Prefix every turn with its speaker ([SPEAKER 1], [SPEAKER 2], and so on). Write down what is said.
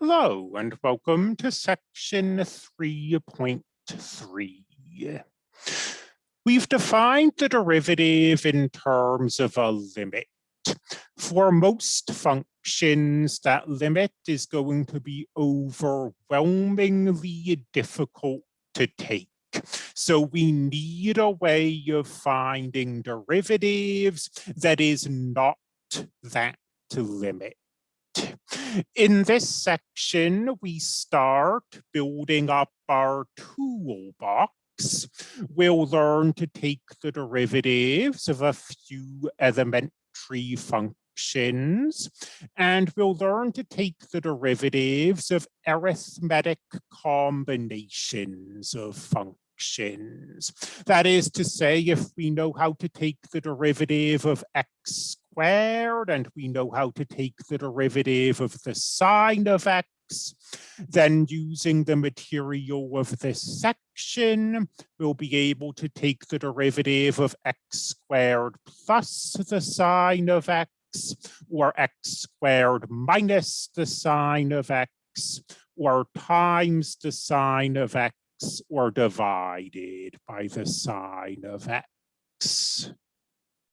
[SPEAKER 1] Hello and welcome to section 3.3. We've defined the derivative in terms of a limit. For most functions, that limit is going to be overwhelmingly difficult to take. So we need a way of finding derivatives that is not that limit. In this section, we start building up our toolbox. We'll learn to take the derivatives of a few elementary functions, and we'll learn to take the derivatives of arithmetic combinations of functions. That is to say, if we know how to take the derivative of x squared and we know how to take the derivative of the sine of x, then using the material of this section, we'll be able to take the derivative of x squared plus the sine of x or x squared minus the sine of x or times the sine of x or divided by the sine of x.